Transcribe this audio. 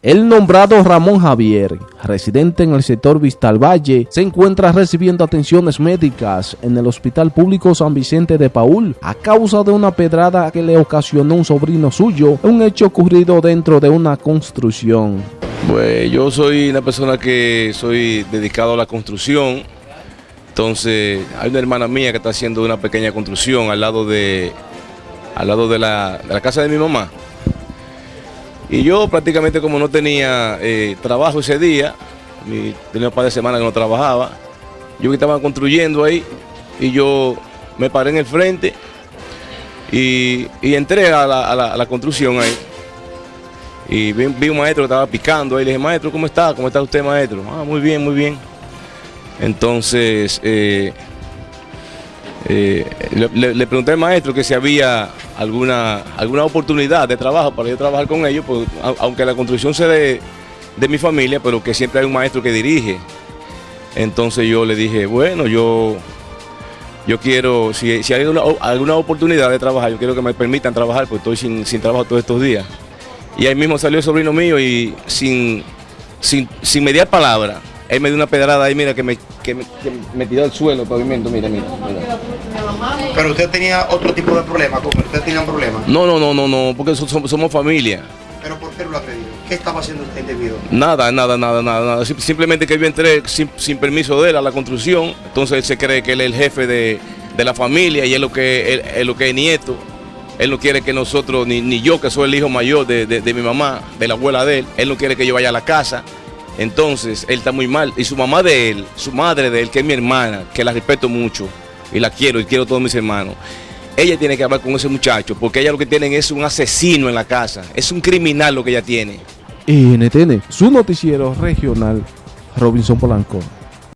El nombrado Ramón Javier, residente en el sector Vistal Valle, se encuentra recibiendo atenciones médicas en el Hospital Público San Vicente de Paul a causa de una pedrada que le ocasionó un sobrino suyo, un hecho ocurrido dentro de una construcción. Pues yo soy una persona que soy dedicado a la construcción, entonces hay una hermana mía que está haciendo una pequeña construcción al lado de, al lado de la, de la casa de mi mamá. Y yo prácticamente como no tenía eh, trabajo ese día, tenía un par de semanas que no trabajaba, yo que estaba construyendo ahí y yo me paré en el frente y, entré a la, construcción ahí. Y vi, un maestro que estaba picando ahí, le dije, maestro, ¿cómo está? ¿Cómo está usted, maestro? Ah, muy bien, muy bien. Entonces, eh, eh, le, pregunté al maestro que si había alguna, alguna oportunidad de trabajo para yo trabajar con ellos, pues, aunque la construcción sea de, mi familia, pero que siempre hay un maestro que dirige. Entonces yo le dije, bueno, yo, yo quiero, si, hay alguna, oportunidad de trabajar, yo quiero que me permitan trabajar, pues estoy sin, sin trabajo todos estos días. Y ahí mismo salió el sobrino mío y sin, sin, sin mediar palabra, él me dio una pedrada ahí, mira, que me, que me, tiró al suelo, el pavimento, mira, mira, Pero usted tenía otro tipo de problema, ¿usted tenía un problema? No, no, no, no, no, porque somos, familia. ¿Pero por qué lo ha pedido? ¿Qué estaba haciendo usted indebido? Nada, nada, nada, nada, nada. Simplemente que yo entré sin, permiso de él a la construcción, entonces él se cree que él es el jefe de, la familia y es lo que es lo que es nieto. Él no quiere que nosotros, ni, ni yo que soy el hijo mayor de, de mi mamá, de la abuela de él, él no quiere que yo vaya a la casa. Entonces, él está muy mal. Y su mamá de él, su madre de él, que es mi hermana, que la respeto mucho y la quiero y quiero a todos mis hermanos, ella tiene que hablar con ese muchacho porque ella lo que tiene es un asesino en la casa. Es un criminal lo que ella tiene. NTN, su noticiero regional, Robinson Polanco.